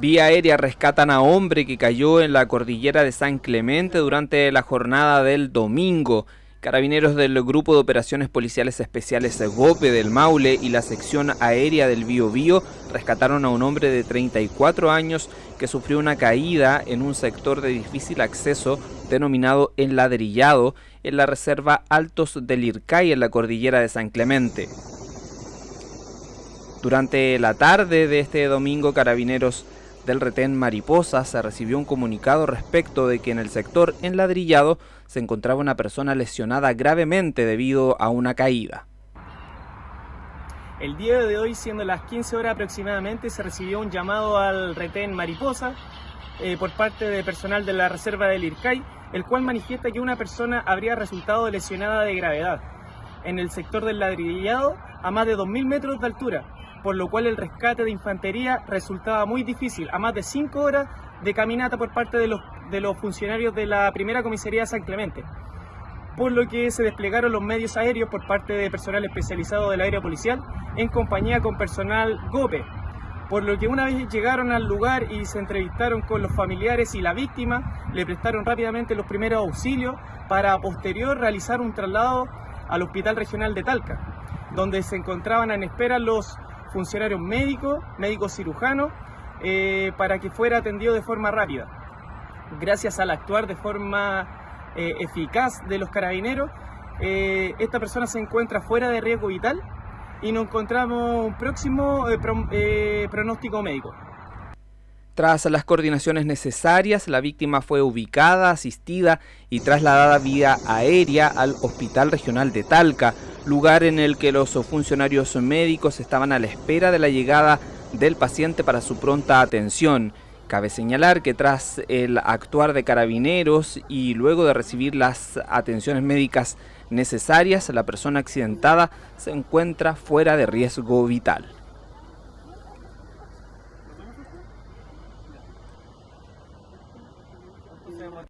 Vía aérea rescatan a hombre que cayó en la cordillera de San Clemente durante la jornada del domingo. Carabineros del Grupo de Operaciones Policiales Especiales GOPE del Maule y la sección aérea del Bío Bío rescataron a un hombre de 34 años que sufrió una caída en un sector de difícil acceso denominado Enladrillado en la reserva Altos del Ircay en la cordillera de San Clemente. Durante la tarde de este domingo, Carabineros del retén Mariposa se recibió un comunicado respecto de que en el sector enladrillado se encontraba una persona lesionada gravemente debido a una caída. El día de hoy, siendo las 15 horas aproximadamente, se recibió un llamado al retén Mariposa eh, por parte de personal de la reserva del IRCAI, el cual manifiesta que una persona habría resultado lesionada de gravedad en el sector del ladrillado a más de 2.000 metros de altura, por lo cual el rescate de infantería resultaba muy difícil, a más de 5 horas de caminata por parte de los, de los funcionarios de la primera comisaría de San Clemente, por lo que se desplegaron los medios aéreos por parte de personal especializado del aéreo policial en compañía con personal GOPE, por lo que una vez llegaron al lugar y se entrevistaron con los familiares y la víctima, le prestaron rápidamente los primeros auxilios para posterior realizar un traslado al Hospital Regional de Talca, donde se encontraban en espera los funcionarios médicos, médicos cirujanos, eh, para que fuera atendido de forma rápida. Gracias al actuar de forma eh, eficaz de los carabineros, eh, esta persona se encuentra fuera de riesgo vital y nos encontramos un próximo pronóstico médico. Tras las coordinaciones necesarias, la víctima fue ubicada, asistida y trasladada vía aérea al Hospital Regional de Talca, lugar en el que los funcionarios médicos estaban a la espera de la llegada del paciente para su pronta atención. Cabe señalar que tras el actuar de carabineros y luego de recibir las atenciones médicas necesarias, la persona accidentada se encuentra fuera de riesgo vital. sim